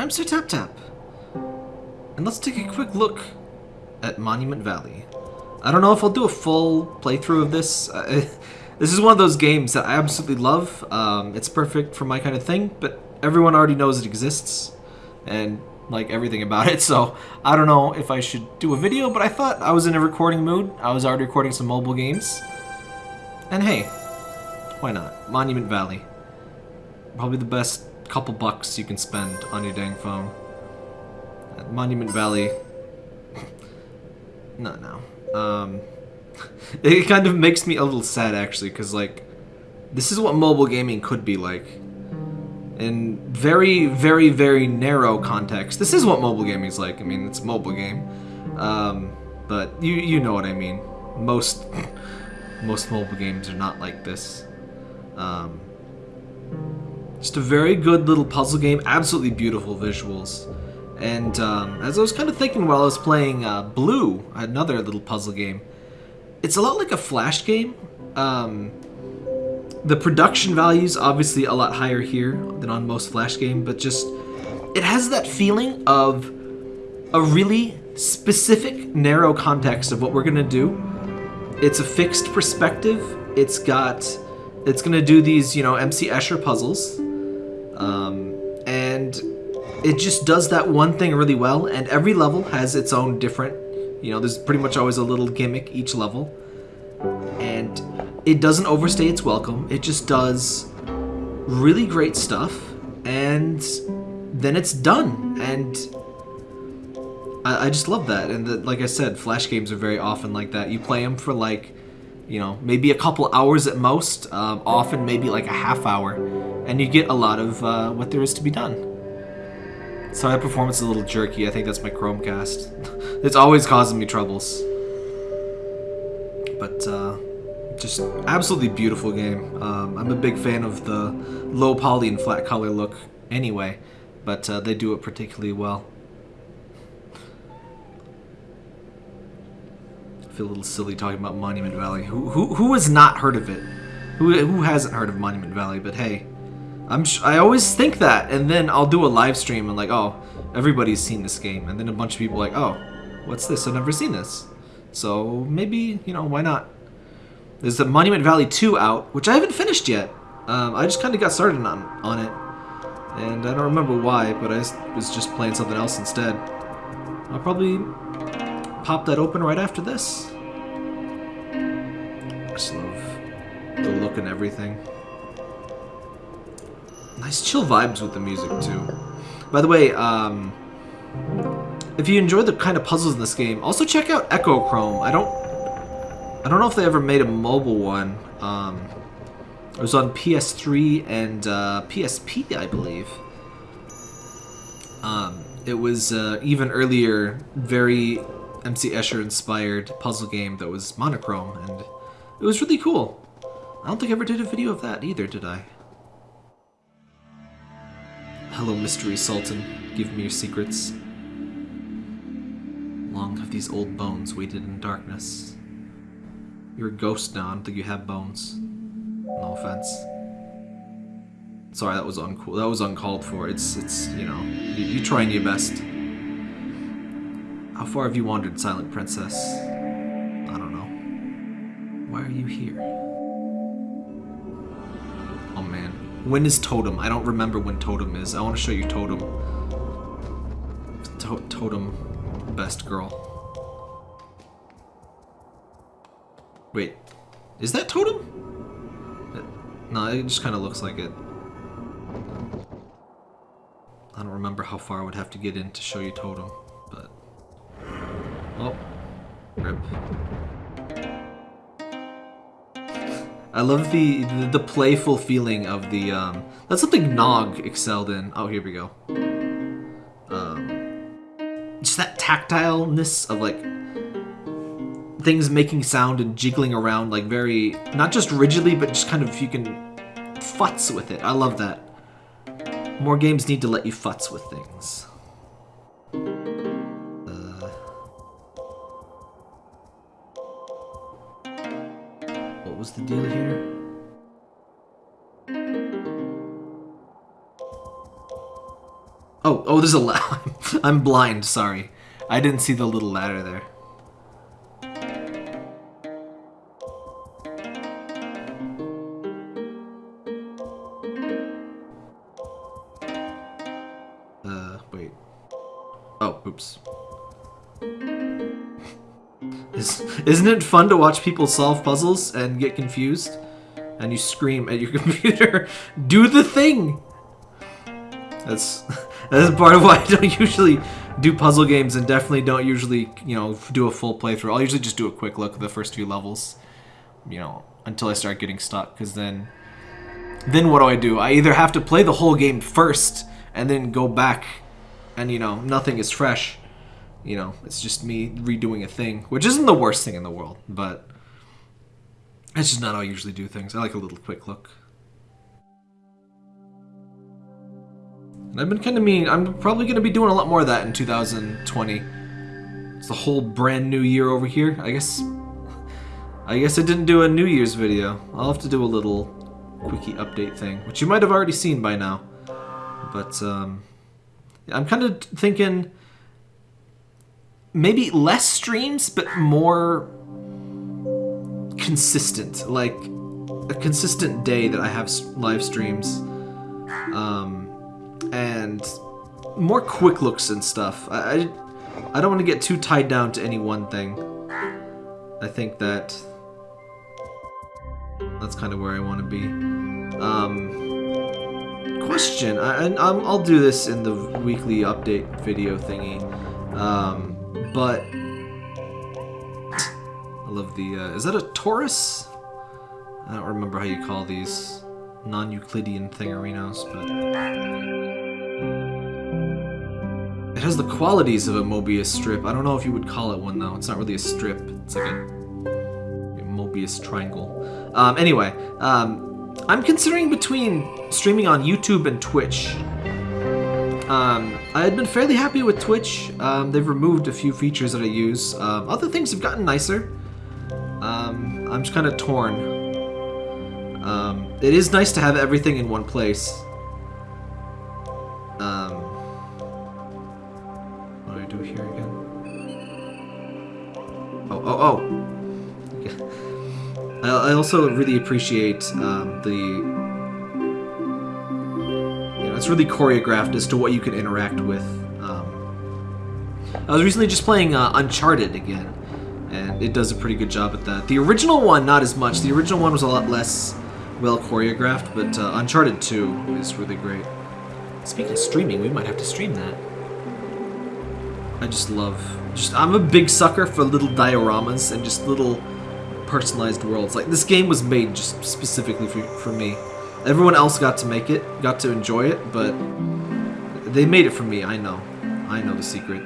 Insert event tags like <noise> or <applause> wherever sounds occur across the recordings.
I'm Sir Tap Tap. And let's take a quick look at Monument Valley. I don't know if I'll do a full playthrough of this. Uh, <laughs> this is one of those games that I absolutely love. Um, it's perfect for my kind of thing, but everyone already knows it exists. And like everything about it, <laughs> so I don't know if I should do a video, but I thought I was in a recording mood. I was already recording some mobile games. And hey, why not? Monument Valley. Probably the best couple bucks you can spend on your dang phone. At Monument Valley. <laughs> no, no. Um, <laughs> it kind of makes me a little sad actually, because like, this is what mobile gaming could be like in very, very, very narrow context. This is what mobile gaming is like. I mean, it's a mobile game, um, but you you know what I mean. Most <laughs> most mobile games are not like this. Um, just a very good little puzzle game. Absolutely beautiful visuals. And um, as I was kind of thinking while I was playing uh, Blue, another little puzzle game, it's a lot like a Flash game. Um, the production value's obviously a lot higher here than on most Flash game, but just it has that feeling of a really specific, narrow context of what we're gonna do. It's a fixed perspective. It's got, it's gonna do these, you know, MC Escher puzzles, um, and it just does that one thing really well. And every level has its own different, you know, there's pretty much always a little gimmick each level, and it doesn't overstay its welcome. It just does really great stuff, and then it's done. And I, I just love that. And the, like I said, Flash games are very often like that. You play them for like, you know, maybe a couple hours at most, um, often maybe like a half hour, and you get a lot of uh, what there is to be done. So that performance is a little jerky. I think that's my Chromecast. <laughs> it's always causing me troubles. But, uh, just absolutely beautiful game. Um, I'm a big fan of the low poly and flat color look anyway, but uh, they do it particularly well. I feel a little silly talking about Monument Valley. Who, who, who has not heard of it? Who, who hasn't heard of Monument Valley? But hey, I'm I always think that, and then I'll do a live stream and like, oh, everybody's seen this game, and then a bunch of people like, oh, what's this? I've never seen this. So maybe, you know, why not? There's the Monument Valley 2 out, which I haven't finished yet. Um, I just kind of got started on, on it. And I don't remember why, but I was just playing something else instead. I'll probably pop that open right after this. I just love the look and everything. Nice chill vibes with the music, too. By the way, um, if you enjoy the kind of puzzles in this game, also check out Echochrome. I don't I don't know if they ever made a mobile one. Um, it was on PS3 and uh, PSP, I believe. Um, it was uh, even earlier, very MC Escher inspired puzzle game that was monochrome, and it was really cool. I don't think I ever did a video of that either, did I? Hello, Mystery Sultan. Give me your secrets. Long have these old bones waited in darkness. You're a ghost now. I don't think you have bones. No offense. Sorry, that was uncool. That was uncalled for. It's, it's, you know, you, you trying your best. How far have you wandered, Silent Princess? I don't know. Why are you here? When is Totem? I don't remember when Totem is. I want to show you Totem. To totem, best girl. Wait, is that Totem? No, it just kind of looks like it. I don't remember how far I would have to get in to show you Totem, but... Oh, rip. I love the, the, playful feeling of the um that's something Nog excelled in. Oh, here we go. Um just that tactileness of like things making sound and jiggling around like very, not just rigidly, but just kind of you can futz with it. I love that. More games need to let you futz with things. Was the deal here? Oh, oh, there's a ladder. <laughs> I'm blind, sorry. I didn't see the little ladder there. Uh, wait. Oh, oops. Is, isn't it fun to watch people solve puzzles and get confused? And you scream at your <laughs> computer, do the thing! That's <laughs> that's part of why I don't usually do puzzle games and definitely don't usually, you know, do a full playthrough. I'll usually just do a quick look at the first few levels, you know, until I start getting stuck, because then, then what do I do? I either have to play the whole game first and then go back and, you know, nothing is fresh. You know, it's just me redoing a thing, which isn't the worst thing in the world, but that's just not how I usually do things. I like a little quick look. And I've been kind of mean. I'm probably going to be doing a lot more of that in 2020. It's a whole brand new year over here. I guess I guess I didn't do a New Year's video. I'll have to do a little quickie update thing, which you might have already seen by now. But um, I'm kind of thinking maybe less streams, but more consistent. Like a consistent day that I have live streams. Um, and more quick looks and stuff. I, I, I don't want to get too tied down to any one thing. I think that that's kind of where I want to be. Um, question. I, I, I'll do this in the weekly update video thingy. Um, but I love the. Uh, is that a torus? I don't remember how you call these non-Euclidean thingerinos, but. It has the qualities of a Mobius strip. I don't know if you would call it one, though. It's not really a strip. It's like a, a Mobius triangle. Um, anyway, um, I'm considering between streaming on YouTube and Twitch. Um, I had been fairly happy with Twitch. Um, they've removed a few features that I use. Um, other things have gotten nicer. Um, I'm just kind of torn. Um, it is nice to have everything in one place. Um, what do I do here again? Oh, oh, oh! I, also really appreciate the it's really choreographed as to what you can interact with. Um, I was recently just playing uh, Uncharted again, and it does a pretty good job at that. The original one, not as much. The original one was a lot less well choreographed, but uh, Uncharted 2 is really great. Speaking of streaming, we might have to stream that. I just love, just I'm a big sucker for little dioramas and just little personalized worlds. Like this game was made just specifically for, for me. Everyone else got to make it, got to enjoy it, but they made it for me. I know, I know the secret.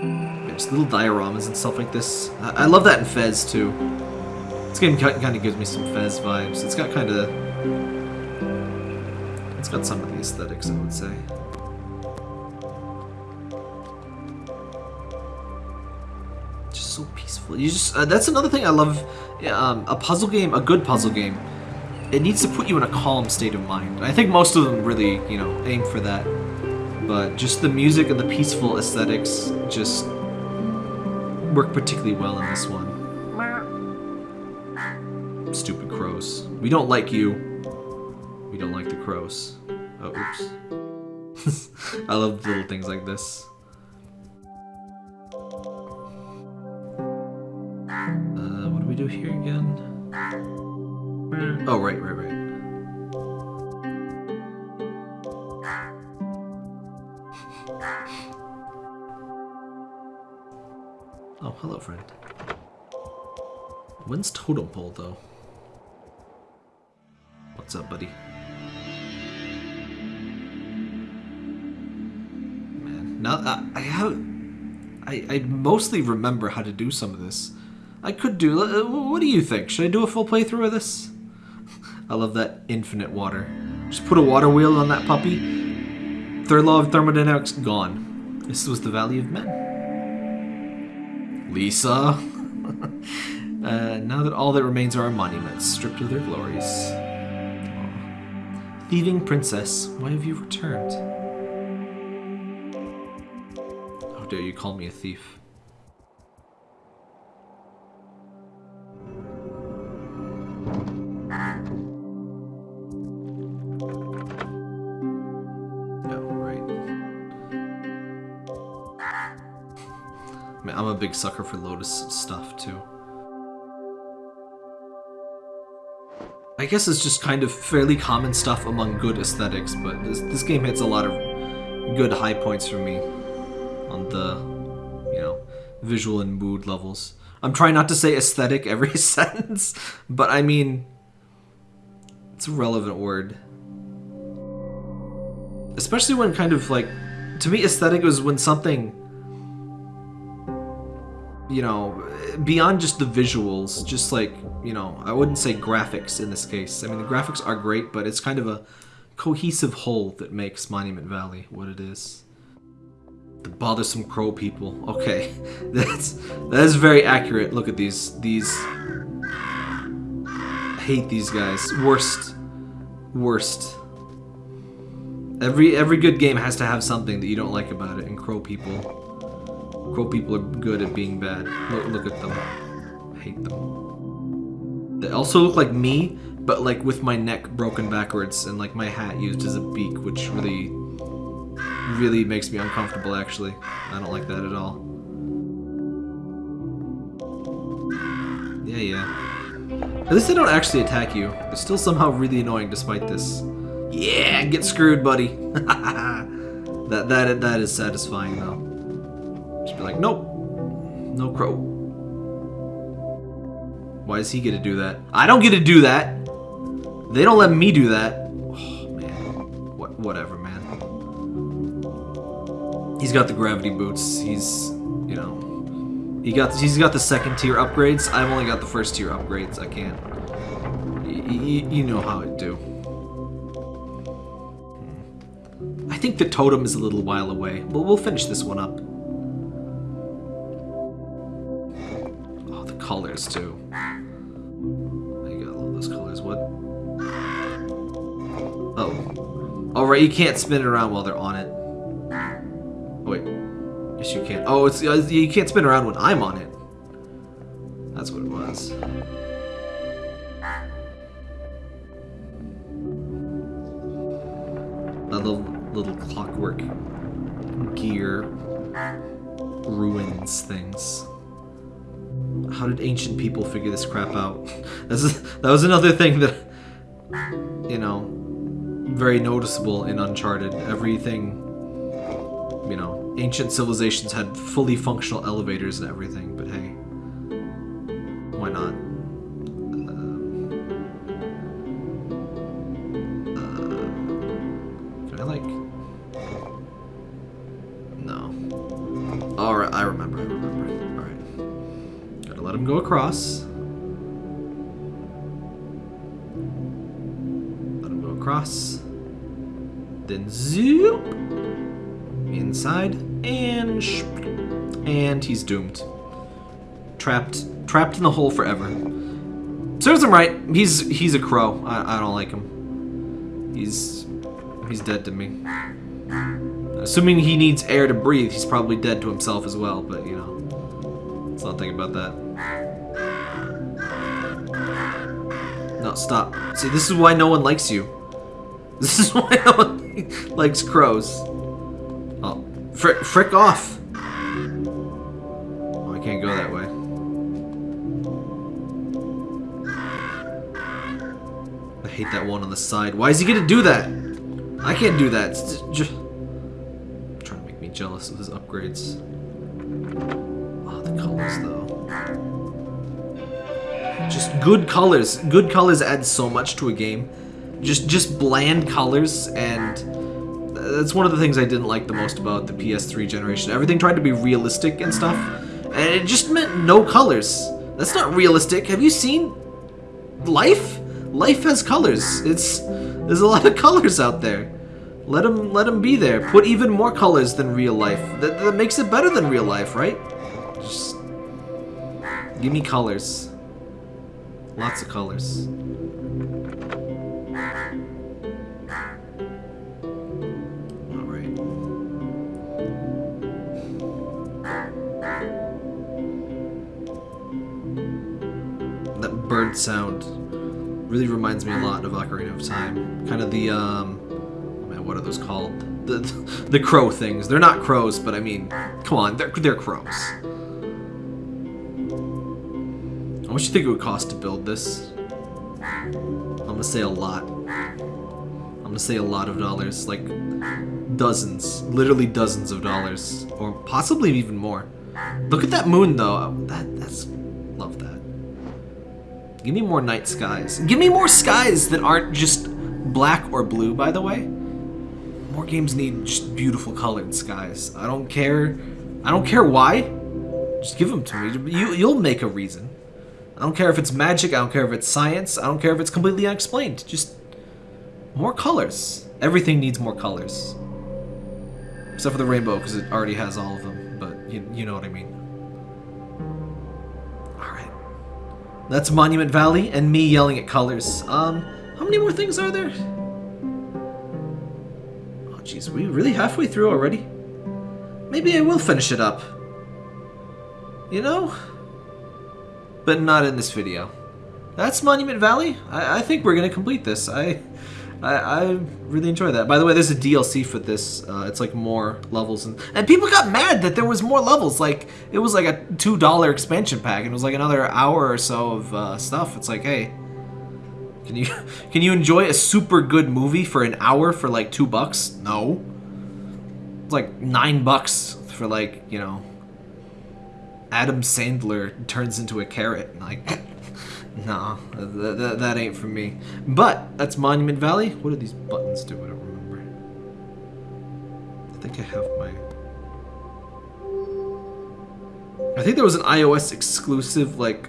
Yeah, just little dioramas and stuff like this. I, I love that in Fez too. This game kind of gives me some Fez vibes. It's got kind of, it's got some of the aesthetics, I would say. Just so peaceful. You just uh, that's another thing I love. Um, a puzzle game, a good puzzle game, it needs to put you in a calm state of mind. I think most of them really, you know, aim for that. But just the music and the peaceful aesthetics just work particularly well in this one. Stupid crows. We don't like you. We don't like the crows. Oh, oops. <laughs> I love little things like this. Oh, right, right, right. <laughs> Oh, hello, friend. When's Totem Pole, though? What's up, buddy? Man, now I, I have... I, I mostly remember how to do some of this. I could do... Uh, what do you think? Should I do a full playthrough of this? I love that infinite water. Just put a water wheel on that puppy. Third law of thermodynamics gone. This was the value of men. Lisa. <laughs> uh, now that all that remains are our monuments, stripped of their glories. Thieving princess, why have you returned? How dare you call me a thief? Big sucker for Lotus stuff too. I guess it's just kind of fairly common stuff among good aesthetics, but this, this game hits a lot of good high points for me on the, you know, visual and mood levels. I'm trying not to say aesthetic every <laughs> sentence, but I mean, it's a relevant word. Especially when kind of like, to me, aesthetic was when something, you know, beyond just the visuals, just like, you know, I wouldn't say graphics in this case. I mean, the graphics are great, but it's kind of a cohesive whole that makes Monument Valley what it is. The bothersome crow people. Okay, <laughs> that's that is very accurate. Look at these these. I hate these guys. Worst, worst. Every every good game has to have something that you don't like about it, and crow people. Crow people are good at being bad. Look, look at them. I hate them. They also look like me, but like with my neck broken backwards and like my hat used as a beak, which really, really makes me uncomfortable actually. I don't like that at all. Yeah, yeah. At least they don't actually attack you. They're still somehow really annoying despite this. Yeah, get screwed, buddy. <laughs> that that that is satisfying though. Like, nope, no crow. Why does he get to do that? I don't get to do that. They don't let me do that. Oh man, what whatever, man. He's got the gravity boots. He's, you know, he got he's got the second tier upgrades. I've only got the first tier upgrades. I can't. Y you know how it do. Hmm. I think the totem is a little while away, but we'll finish this one up. Too. I got all those colors. What? Oh. Alright, you can't spin it around while they're on it. Oh, wait. Yes, you can. Oh, it's uh, you can't spin around when I'm on it. That's what it was. That little, little clockwork gear ruins things. How did ancient people figure this crap out? <laughs> That's, that was another thing that, you know, very noticeable in Uncharted. Everything, you know, ancient civilizations had fully functional elevators and everything, but hey, why not? Him go across. Let him go across. Then zoop! Inside. And And he's doomed. Trapped. Trapped in the hole forever. Serves him right. He's he's a crow. I, I don't like him. He's he's dead to me. Assuming he needs air to breathe, he's probably dead to himself as well, but you know. Let's not think about that. No, stop. See, this is why no one likes you. <laughs> This is why no one <laughs> likes crows. Oh, frick, frick off! Oh, I can't go that way. I hate that one on the side. Why is he gonna do that? I can't do that. It's just trying to make me jealous of his upgrades. Oh, the colors though. Just good colors. Good colors add so much to a game. Just just bland colors and that's one of the things I didn't like the most about the PS3 generation. Everything tried to be realistic and stuff, and it just meant no colors. That's not realistic. Have you seen life? Life has colors. It's there's a lot of <laughs> colors out there. Let them let them be there. Put even more colors than real life. That, that makes it better than real life, right? Just give me colors. Lots of colors. bird sound really reminds me a lot of Ocarina of Time. Kind of the, um, oh man, what are those called? The, the, <laughs> the crow things. They're not crows, but I mean, come on, they're, they're crows. Much do you think it would cost to build this? I'm gonna say a lot. I'm gonna say a lot of dollars, like dozens, literally dozens of dollars, or possibly even more. Look at that moon, though. That that's love that. Give me more night skies. Give me more skies that aren't just black or blue. By the way, more games need just beautiful colored skies. I don't care. I don't care why. Just give them to me. You you'll make a reason. I don't care if it's magic. I don't care if it's science. I don't care if it's completely unexplained. Just more colors. Everything needs more colors. Except for the rainbow, because it already has all of them. But you, you know what I mean. Alright. That's Monument Valley and me yelling at colors. Um, how many more things are there? Oh, jeez. We really halfway through already? Maybe I will finish it up. You know? But not in this video. That's Monument Valley. I, I think we're gonna complete this. I, I, I really enjoy that. By the way, there's a DLC for this. Uh, it's like more levels, and and people got mad that there was more levels. Like it was like a two dollar expansion pack, and it was like another hour or so of uh, stuff. It's like, hey, can you <laughs> can you enjoy a super good movie for an hour for like two bucks? No. It's like nine bucks for like you know Adam Sandler turns into a carrot. Like, <laughs> no, that, that, that, ain't for me. But that's Monument Valley. What do these buttons do? I don't remember. I think I have my. I think there was an iOS exclusive like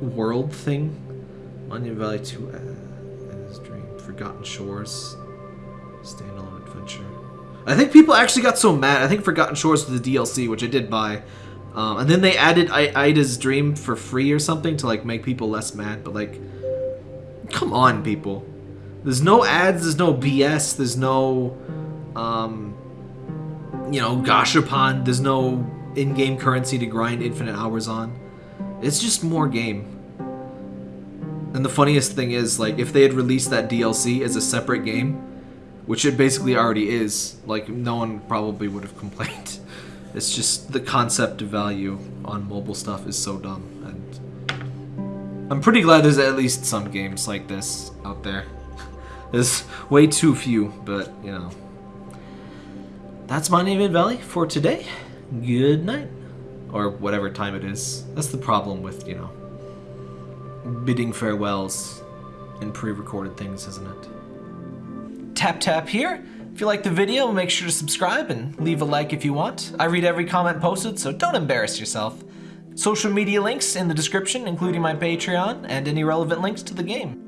world thing. Monument Valley 2 and his dream, Forgotten Shores, adventure. I think people actually got so mad. I think Forgotten Shores was the DLC, which I did buy. Um, and then they added I Ida's Dream for free or something to like make people less mad. But like, come on, people. There's no ads. There's no BS. There's no, um, you know, gashapon. There's no in-game currency to grind infinite hours on. It's just more game. And the funniest thing is, like, if they had released that DLC as a separate game, which it basically already is. Like, no one probably would have <laughs> complained. It's just the concept of value on mobile stuff is so dumb, and I'm pretty glad there's at least some games like this out there. <laughs> there's way too few, but, you know. That's Monument Valley for today. Good night. Or whatever time it is. That's the problem with, you know, bidding farewells and pre-recorded things, isn't it? Tap tap here. If you like the video, make sure to subscribe and leave a like if you want. I read every comment posted, so don't embarrass yourself. Social media links in the description, including my Patreon and any relevant links to the game.